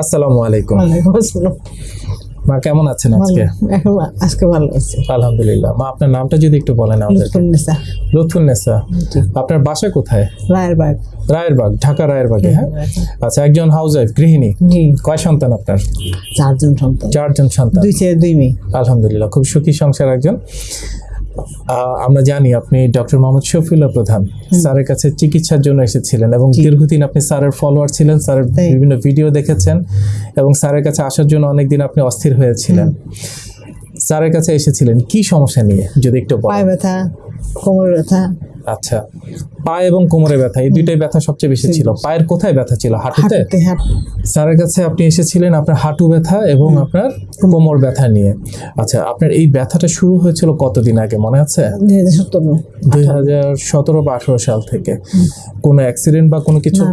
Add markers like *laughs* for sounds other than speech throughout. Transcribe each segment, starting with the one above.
আসসালামু আলাইকুম। মা কেমন আছেন আজকে? আজকে ভালো আছে। আলহামদুলিল্লাহ। মা আপনার নামটা যদি একটু বলেন আমাদেরকে। লুৎফুন্নেসা লুৎফুন্নেসা আপনার বাসা কোথায়? রায়েরবাগ। রায়েরবাগ ঢাকা রায়েরবাগে হ্যাঁ? আচ্ছা একজন হাউস ওয়াইফ গৃহিণী। জি। কয় সন্তান আপনার? চারজন সন্তান। চারজন সন্তান। দুই ছেলে দুই মেয়ে। আলহামদুলিল্লাহ খুব সুখী সংসার একজন। আমরা জানি আপনি ডক্টর মোহাম্মদ শফিউল্লাহ প্রধান। স্যারের কাছে চিকিৎসার জন্য এসেছিলেন এবং দীর্ঘদিন আপনি স্যারের ফলোয়ার ছিলেন স্যারের বিভিন্ন ভিডিও দেখেছেন এবং স্যারের কাছে আসার জন্য অনেকদিন আপনি অস্থির হয়েছিলেন। স্যারের কাছে এসেছিলেন কি সমস্যা নিয়ে? যদি একটু পায় পায়ে ব্যথা কোমর ব্যথা। আচ্ছা পা এবং কোমরে ব্যথা এই দুইটাই ব্যথা সবচেয়ে বেশি ছিল। পায়ের কোথায় ব্যথা ছিল? হাঁটুতে? হাঁটুতে স্যারের কাছে আপনি এসেছিলেন আপনার হাঁটু ব্যথা এবং আপনার কোমর ব্যথা নিয়ে। আচ্ছা আপনার এই ব্যথাটা শুরু হয়েছিল কতদিন আগে মনে আছে? দুই হাজার সতেরো। বা আঠারো সাল থেকে। কোনো অ্যাক্সিডেন্ট বা কোনো কিছু?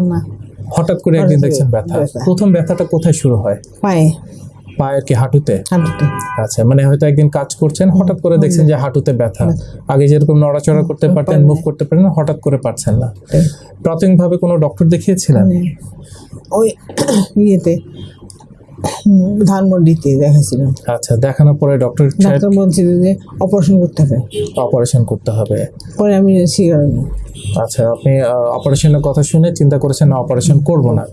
হঠাৎ করে একদিন দেখছেন ব্যথা। ব্যথা। প্রথম ব্যথাটা কোথায় শুরু হয়? পায়ে। পায়ের কি হাঁটুতে? আচ্ছা মানে হয়তো একদিন কাজ করছেন হঠাৎ করে দেখছেন যে হাঁটুতে ব্যথা। আগে যেরকম নড়াচড়া করতে পারতেন মুভ করতে পারেন হঠাৎ করে পারছেন না। প্রাথমিকভাবে কোনো ডক্টর দেখিয়েছিলেন? ওই ইয়েতে ধানমন্ডিতে দেখাছিল আচ্ছা দেখানোর পরে ডক্টর ডাক্তার বলছিল যে অপারেশন করতে হবে। অপারেশন করতে হবে। পরে আমি শিকার আচ্ছা আপনি অপারেশনের কথা শুনে চিন্তা করেছেন না অপারেশন করব না।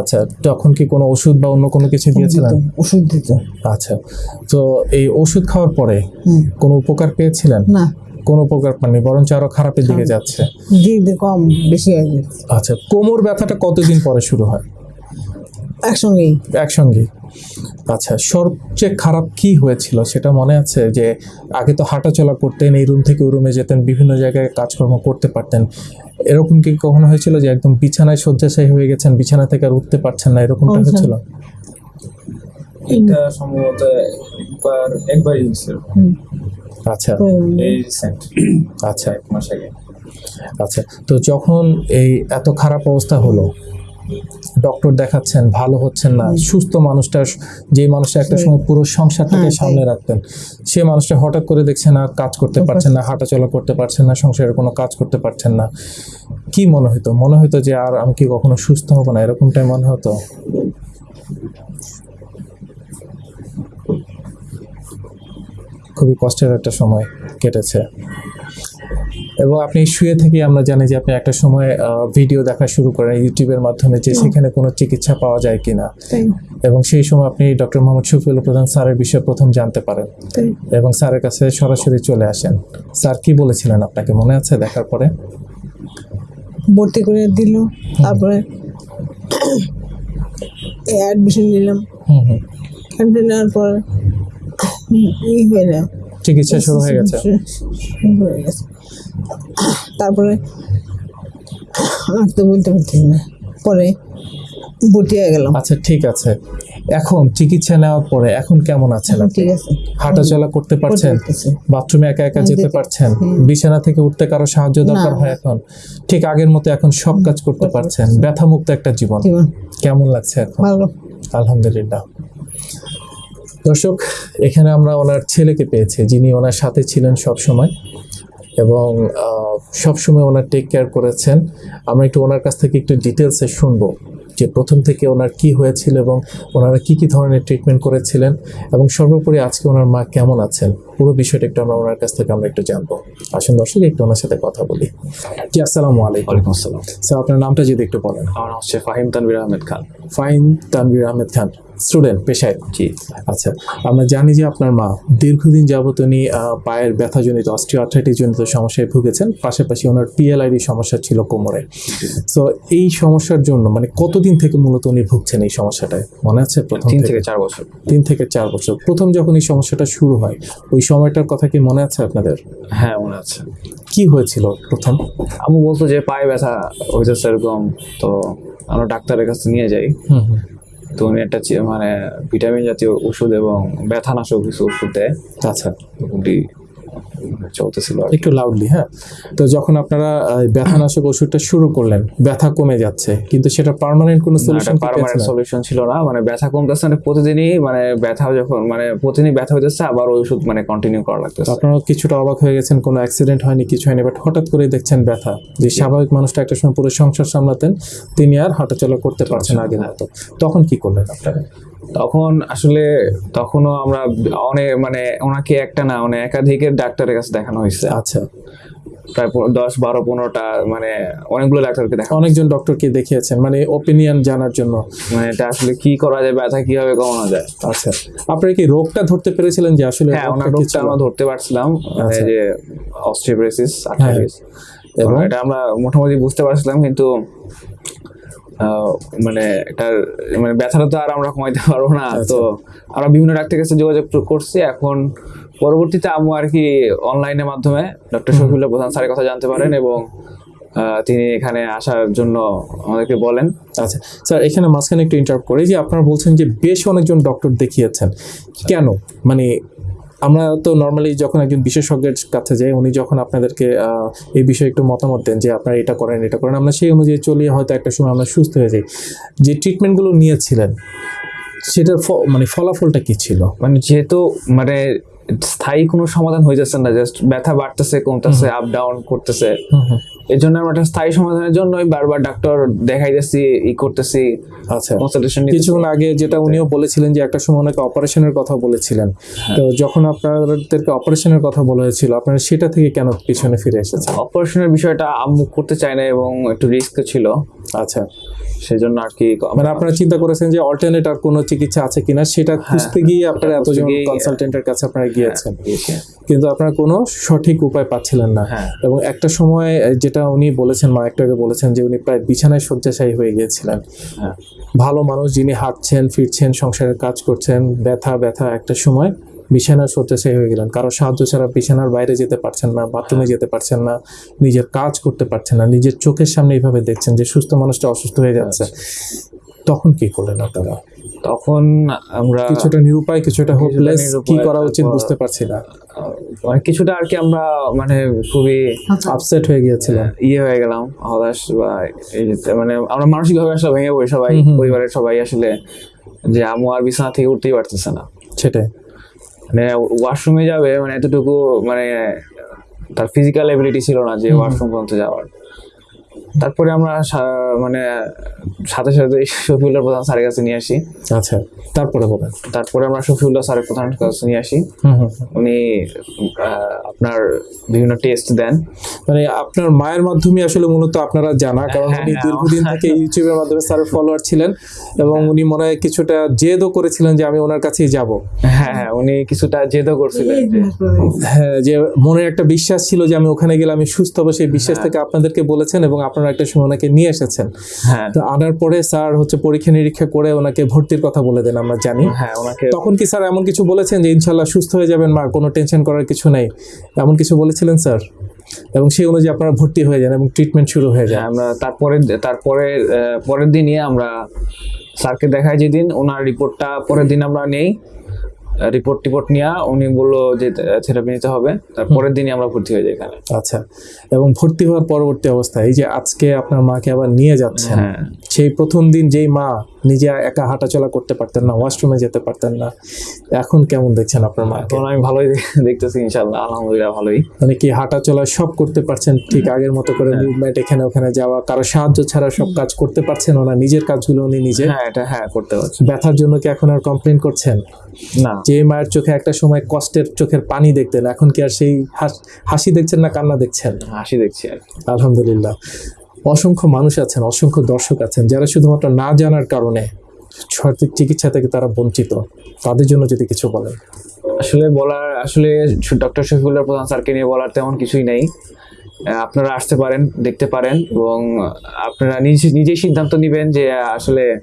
আচ্ছা তখন কি কোনো ওষুধ বা অন্য কোনো কিছু দিয়েছিলেন? ওষুধ দিত। আচ্ছা তো এই ওষুধ খাওয়ার পরে কোনো উপকার পেয়েছিলেন? না। কোনো উপকার পাননি বরঞ্চ আরও খারাপের দিকে যাচ্ছে। কম বেশি আচ্ছা কোমর ব্যথাটা কতদিন পরে শুরু হয়? একসঙ্গেই? একসঙ্গে আচ্ছা সবচেয়ে খারাপ কি হয়েছিল সেটা মনে আছে? যে আগে তো হাঁটাচলা করতেন এই রুম থেকে ওই রুমে যেতেন বিভিন্ন জায়গায় কাজকর্ম করতে পারতেন। এরকম কি কখনো হয়েছিল যে একদম বিছানায় শয্যাশায়ী হয়ে গেছেন বিছানা থেকে আর উঠতে পারছেন না এরকমটা আচ্ছা। হয়েছিল? এটা সম্ভবত একবার একবারই হয়েছিল। আচ্ছা। এই আচ্ছা। এক মাস আগে। আচ্ছা তো যখন এই এত খারাপ অবস্থা হলো ডক্টর দেখাচ্ছেন ভালো হচ্ছেন না। সুস্থ মানুষটা যে মানুষটা একটা সময় পুরো সংসারটাকে হ্যাঁ, সামনে রাখতেন সে মানুষটা হঠাৎ করে দেখছেন আর কাজ করতে পারছেন না হাঁটাচলা করতে পারছেন না সংসারের কোনো কাজ করতে পারছেন না। কি মনে হতো মনে হতো যে আর আমি কি কখনো সুস্থ হব না? এরকমটাই মনে হতো? খুবই কষ্টের একটা সময় কেটেছে। এবং আপনি শুয়ে থেকে আমরা জানি যে আপনি একটা সময় ভিডিও দেখা শুরু করেন ইউটিউবের মাধ্যমে যে সেখানে কোনো চিকিৎসা পাওয়া যায় কিনা। এবং সেই সময় আপনি ডক্টর মোহাম্মদ শফিউল প্রধান স্যারের বিষয়ে প্রথম জানতে পারেন। এবং স্যারের কাছে সরাসরি চলে আসেন। স্যার কি বলেছিলেন আপনাকে মনে আছে দেখার পরে? ভর্তি করে দিল তারপরে অ্যাডমিশন নিলাম। হুম হুম। অ্যাডমিশন নেওয়ার পর হয়ে চিকিৎসা শুরু হয়ে গেছে। শুরু হয়ে গেছে। তারপরে আর তো বলতে পারছি না। পরে হয়ে গেলাম। আচ্ছা ঠিক আছে। এখন চিকিৎসা নেওয়ার পরে এখন কেমন আছেন ঠিক আছে। হাঁটাচলা করতে পারছেন? বাথরুমে একা একা যেতে পারছেন? বিছানা থেকে উঠতে কারও সাহায্য দরকার হয় এখন? ঠিক আগের মতো এখন সব কাজ করতে পারছেন। ব্যথা মুক্ত একটা জীবন। জীবন। কেমন লাগছে এখন? ভালো। আলহামদুলিল্লাহ। দর্শক এখানে আমরা ওনার ছেলেকে পেয়েছি যিনি ওনার সাথে ছিলেন সব সময় এবং সব সময় ওনার টেক কেয়ার করেছেন। আমরা একটু ওনার কাছ থেকে একটু ডিটেলসে শুনব যে প্রথম থেকে ওনার কি হয়েছিল এবং ওনারা কি কি ধরনের ট্রিটমেন্ট করেছিলেন এবং সর্বোপরি আজকে ওনার মা কেমন আছেন? পুরো বিষয়টা একটু আমরা ওনার কাছ থেকে আমরা একটু জানব। আসুন দর্শক একটু ওনার সাথে কথা বলি। জি আসসালামু আলাইকুম। ওয়ালাইকুম আসসালাম। স্যার আপনার নামটা যদি একটু বলেন। আমার নাম হচ্ছে ফাহিম তানভীর আহমেদ খান। ফাইন তানভীর আহমেদ খান। স্টুডেন্ট পেশায়। জি। আচ্ছা আমরা জানি যে আপনার মা দীর্ঘদিন যাবত উনি পায়ের ব্যথাজনিত অস্ট্রিওআর্থ্রাইটিস জনিত সমস্যায় ভুগেছেন পাশাপাশি ওনার পিএলআইডি সমস্যা ছিল কোমরে। তো এই সমস্যার জন্য মানে কতদিন থেকে মূলত উনি ভুগছেন এই সমস্যাটায়? মনে আছে প্রথম তিন থেকে চার বছর। তিন থেকে চার বছর। প্রথম যখন এই সমস্যাটা শুরু হয় ওই সময়টার কথা কি মনে আছে আপনাদের? হ্যাঁ মনে আছে। কি হয়েছিল প্রথম? আম্মু বলতো যে পায়ে ব্যথা হইতেছে এরকম তো আমরা ডাক্তারের কাছে নিয়ে যাই। হুম হুম। তো উনি একটা মানে ভিটামিন জাতীয় ওষুধ এবং ব্যথানাশক কিছু ওষুধ দেয়। আচ্ছা। মোটামুটি চলতেছিল একটু লাউডলি হ্যাঁ? তো যখন আপনারা ব্যথানাশক ওষুধটা শুরু করলেন ব্যথা কমে যাচ্ছে কিন্তু সেটা পার্মানেন্ট কোনো সলিউশন পারমানেন্ট সলিউশন ছিল না মানে ব্যথা কমতেছে প্রতিদিনই মানে ব্যথা যখন মানে প্রতিদিনই ব্যথা হইতেছে আবার ওই ওষুধ মানে কন্টিনিউ করা লাগতেছে। আপনারা কিছুটা অবাক হয়ে গেছেন কোনো অ্যাক্সিডেন্ট হয়নি কিছু হয়নি বাট হঠাৎ করে দেখছেন ব্যথা। যে স্বাভাবিক মানুষটা একটা সময় পুরো সংসার সামলাতেন তিনি আর হাঁটাচলা করতে পারছেন আগে মতো। তখন কি করলেন আপনারা? তখন আসলে তখনও আমরা অনেক মানে ওনাকে একটা না মানে একাধিকের ডাক্তারের কাছে দেখানো হয়েছে আচ্ছা প্রায় দশ বারো পনেরোটা মানে অনেকগুলো ডাক্তারকে দেখা অনেকজন ডক্টরকে দেখিয়েছেন মানে ওপিনিয়ন জানার জন্য মানে এটা আসলে কি করা যায় ব্যথা কীভাবে কমানো যায় আচ্ছা আপনারা কি রোগটা ধরতে পেরেছিলেন যে আসলে হ্যাঁ ওনার রোগটা? আমরা ধরতে পারছিলাম মানে আচ্ছা। যে অস্ট্রিওপ্রেসিস হ্যাঁ। এবং? এটা আমরা মোটামুটি বুঝতে পারছিলাম কিন্তু মানে এটার মানে ব্যথাটা তো আর আমরা কমাইতে *laughs* পারব না। আচ্ছা। তো আমরা বিভিন্ন ডাক্তারের কাছে যোগাযোগ করছি। এখন পরবর্তীতে আমু আর কি অনলাইনের মাধ্যমে ডক্টর শফিউল্লাহ প্রধান স্যারের কথা জানতে পারেন এবং তিনি এখানে আসার জন্য আমাদেরকে বলেন। আচ্ছা। স্যার এখানে মাঝখানে একটু ইন্টারাপ্ট করি যে আপনারা বলছেন যে বেশ অনেকজন ডক্টর দেখিয়েছেন। কেন? মানে আমরা তো নর্মালি যখন একজন বিশেষজ্ঞের কাছে যাই উনি যখন আপনাদেরকে এই বিষয়ে একটু মতামত দেন যে আপনারা এটা করেন এটা করেন আমরা সেই অনুযায়ী চলিয়ে হয়তো একটা সময় আমরা সুস্থ হয়ে যাই। যে ট্রিটমেন্টগুলো নিয়েছিলেন সেটার ফ- মানে ফলাফলটা কি ছিল? মানে যেহেতু মানে স্থায়ী কোনো সমাধান হয়ে যাচ্ছে না জাস্ট ব্যথা বাড়তেছে কমতেছে আপ ডাউন করতেছে। এর জন্য আমরা একটা স্থায়ী সমাধানের জন্যই বারবার ডাক্তার দেখাইতেছি ই করতেছি আচ্ছা। কনসালটেশন কিছুক্ষণ আগে যেটা উনিও বলেছিলেন যে একটা সময় ওনাকে অপারেশনের কথা বলেছিলেন। তো যখন আপনাদেরকে অপারেশনের কথা বলা হয়েছিল আপনারা সেটা থেকে কেন পিছনে ফিরে এসেছেন? অপারেশনের বিষয়টা আম্মু করতে চায় না এবং একটু রিস্ক ছিল। আচ্ছা। সেজন্য আর কি মানে আপনারা চিন্তা করেছেন যে অল্টারনেট আর কোনো চিকিৎসা আছে কিনা? সেটা খুঁজতে গিয়ে আপনারা খুঁজতে এতজন কনসালটেন্টের কাছে আপনারা গিয়েছেন। কিন্তু আপনারা কোনো সঠিক উপায় পাচ্ছিলেন না। হ্যাঁ। এবং একটা সময় যেটা উনি বলেছেন মা একটু আগে বলেছেন যে উনি প্রায় বিছানায় শয্যাশায়ী হয়ে গিয়েছিলেন। হ্যাঁ। ভালো মানুষ যিনি হাঁটছেন ফিরছেন সংসারের কাজ করছেন ব্যথা ব্যথা একটা সময় বিছানার শয্যাশায়ী হয়ে গেলেন। কারও সাহায্য ছাড়া বিছানার বাইরে যেতে পারছেন না বাথরুমে যেতে পারছেন না নিজের কাজ করতে পারছেন না নিজের চোখের সামনে এইভাবে দেখছেন যে সুস্থ মানুষটা অসুস্থ হয়ে যাচ্ছে। তখন কি করলেন আপনারা? তখন আমরা কিছুটা নিরুপায় কিছুটা হোপলেস কি করা উচিত বুঝতে পারছি না। মানে কিছুটা আর কি আমরা মানে খুবই আপসেট হয়ে গিয়েছিলাম। ইয়ে হয়ে গেলাম হতাশ বা এই মানে আমরা মানসিকভাবে আসলে ভেঙে পড়ি সবাই। পরিবারের সবাই আসলে যে আমু আর বিছানা থেকে উঠতেই পারতেছে না। সেটাই। মানে ওয়াশরুমে যাবে মানে এতটুকু মানে তার ফিজিক্যাল এবিলিটি ছিল না যে ওয়াশরুম পর্যন্ত যাওয়ার। তারপরে আমরা সা- মানে সাথে সাথে শফিউল্লাহ প্রধান স্যারের কাছে নিয়ে আসি। আচ্ছা তারপরে বলেন। তারপরে আমরা শফিউল্লাহ স্যারের প্রধান কাছে নিয়ে আসি। উনি আপনার বিভিন্ন টেস্ট দেন। মানে আপনার মায়ের মাধ্যমে আসলে মূলত আপনারা জানা কারণ হ্যাঁ, উনি হ্যাঁ, দীর্ঘদিন থেকে ইউটিউবের মাধ্যমে স্যারের ফলোয়ার ছিলেন এবং উনি মনে হয় কিছুটা জেদও করেছিলেন যে আমি ওনার কাছেই যাব। হ্যাঁ হ্যাঁ উনি কিছুটা জেদও করছিলেন। হ্যাঁ যে মনের একটা বিশ্বাস ছিল যে আমি ওখানে গেলে আমি সুস্থ হব সেই বিশ্বাস থেকে আপনাদেরকে বলেছেন এবং আপনারা একটা সময় ওনাকে নিয়ে এসেছেন। হ্যাঁ। তো আনার পরে স্যার হচ্ছে পরীক্ষা নিরীক্ষা করে ওনাকে ভর্তির কথা বলে দেন আমরা জানি। হ্যাঁ ওনাকে তখন কি স্যার এমন কিছু বলেছেন যে ইনশাল্লাহ সুস্থ হয়ে যাবেন মা কোনো টেনশন করার কিছু নেই? এমন কিছু বলেছিলেন স্যার? এবং সেই অনুযায়ী আপনারা ভর্তি হয়ে যান এবং ট্রিটমেন্ট শুরু হয়ে যায় হ্যাঁ, আমরা তারপরে তারপরে পরের দিনই আমরা স্যারকে দেখাই যেদিন ওনার রিপোর্টটা পরের দিন আমরা নেই। রিপোর্ট টিপোর্ট নিয়ে উনি বলল যে থেরাপি নিতে হবে। তারপরের দিনই আমরা ভর্তি হয়ে যাই এখানে। আচ্ছা এবং ভর্তি হওয়ার পরবর্তী অবস্থা এই যে আজকে আপনার মাকে আবার নিয়ে যাচ্ছে হ্যাঁ। সেই প্রথম দিন যেই মা নিজে একা হাঁটাচলা করতে পারতেন না ওয়াশরুমে যেতে পারতেন না। এখন কেমন দেখছেন আপনার মাকে? এখন আমি ভালোই দেখতেছি ইনশাল্লাহ আলহামদুলিল্লাহ ভালোই। মানে কি হাঁটাচলা সব করতে পারছেন ঠিক আগের মতো করে মুভমেন্ট এখানে ওখানে যাওয়া কারও সাহায্য ছাড়া সব কাজ করতে পারছেন ওনা নিজের কাজগুলো উনি নিজে? হ্যাঁ এটা হ্যাঁ করতে পারছেন। ব্যথার জন্য কি এখন আর কমপ্লেন করছেন? না। যে মায়ের চোখে একটা সময় কষ্টের চোখের পানি দেখতেন এখন কি আর সেই হাস- হাসি দেখছেন না কান্না দেখছেন? হাসি দেখছি আর। আলহামদুলিল্লাহ। অসংখ্য মানুষ আছেন অসংখ্য দর্শক আছেন যারা শুধুমাত্র না জানার কারণে সঠিক চিকিৎসা থেকে তারা বঞ্চিত। তাদের জন্য যদি কিছু বলেন। আসলে বলার আসলে ডক্টর শফিউল্লাহ প্রধান স্যারকে নিয়ে বলার তেমন কিছুই নেই। আপনারা আসতে পারেন দেখতে পারেন এবং আপনারা নিজে নিজেই সিদ্ধান্ত নেবেন যে আসলে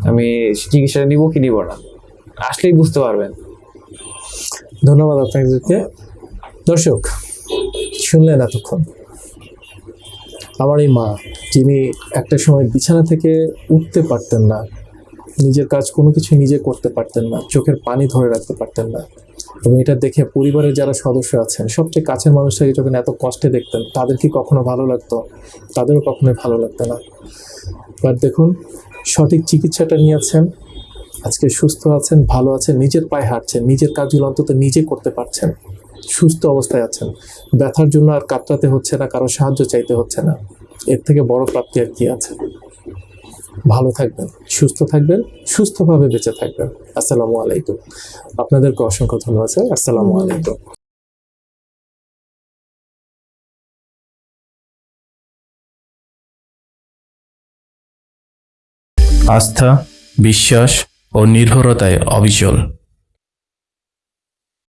আমি চিকিৎসাটা নিব কি নিব না। আসলেই বুঝতে পারবেন। ধন্যবাদ আপনাদেরকে। দর্শক শুনলেন এতক্ষণ। আমার এই মা, যিনি একটা সময় বিছানা থেকে উঠতে পারতেন না। নিজের কাজ কোনো কিছু নিজে করতে পারতেন না, চোখের পানি ধরে রাখতে পারতেন না। এবং এটা দেখে পরিবারের যারা সদস্য আছেন, সবচেয়ে কাছের মানুষরা যখন এত কষ্টে দেখতেন, তাদের কি কখনো ভালো লাগতো? তাদেরও কখনোই ভালো লাগতো না। এবার দেখুন, সঠিক চিকিৎসাটা নিয়েছেন, আজকে সুস্থ আছেন, ভালো আছেন, নিজের পায়ে হাঁটছেন, নিজের কাজগুলো অন্তত নিজে করতে পারছেন। সুস্থ অবস্থায় আছেন। ব্যথার জন্য আর কাতরাতে হচ্ছে না, কারও সাহায্য চাইতে হচ্ছে না। এর থেকে বড় প্রাপ্তি আর কি আছে। ভালো থাকবেন, সুস্থ থাকবেন, সুস্থভাবে বেঁচে থাকবেন। আসসালামু আলাইকুম। আপনাদেরকে অসংখ্য ধন্যবাদ স্যার। আসসালামু আলাইকুম। আস্থা, বিশ্বাস ও নির্ভরতায় অবিচল।